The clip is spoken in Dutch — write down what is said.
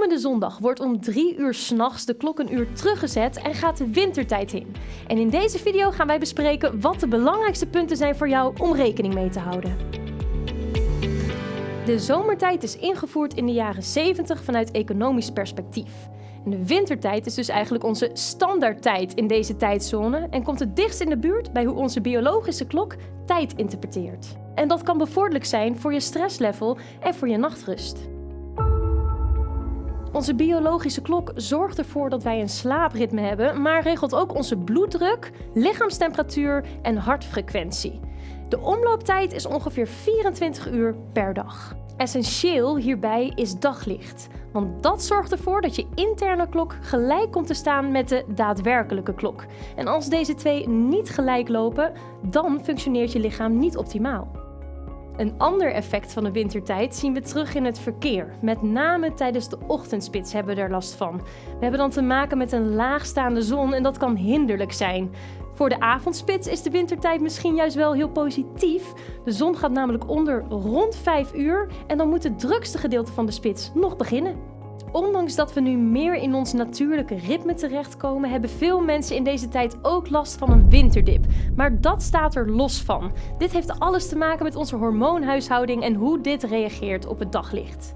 Komende zondag wordt om 3 uur s'nachts de klok een uur teruggezet en gaat de wintertijd in. En in deze video gaan wij bespreken wat de belangrijkste punten zijn voor jou om rekening mee te houden. De zomertijd is ingevoerd in de jaren 70 vanuit economisch perspectief. En de wintertijd is dus eigenlijk onze standaardtijd in deze tijdzone en komt het dichtst in de buurt bij hoe onze biologische klok tijd interpreteert. En dat kan bevorderlijk zijn voor je stresslevel en voor je nachtrust. Onze biologische klok zorgt ervoor dat wij een slaapritme hebben, maar regelt ook onze bloeddruk, lichaamstemperatuur en hartfrequentie. De omlooptijd is ongeveer 24 uur per dag. Essentieel hierbij is daglicht, want dat zorgt ervoor dat je interne klok gelijk komt te staan met de daadwerkelijke klok. En als deze twee niet gelijk lopen, dan functioneert je lichaam niet optimaal. Een ander effect van de wintertijd zien we terug in het verkeer. Met name tijdens de ochtendspits hebben we er last van. We hebben dan te maken met een laagstaande zon en dat kan hinderlijk zijn. Voor de avondspits is de wintertijd misschien juist wel heel positief. De zon gaat namelijk onder rond 5 uur en dan moet het drukste gedeelte van de spits nog beginnen. Ondanks dat we nu meer in ons natuurlijke ritme terechtkomen, hebben veel mensen in deze tijd ook last van een winterdip. Maar dat staat er los van. Dit heeft alles te maken met onze hormoonhuishouding en hoe dit reageert op het daglicht.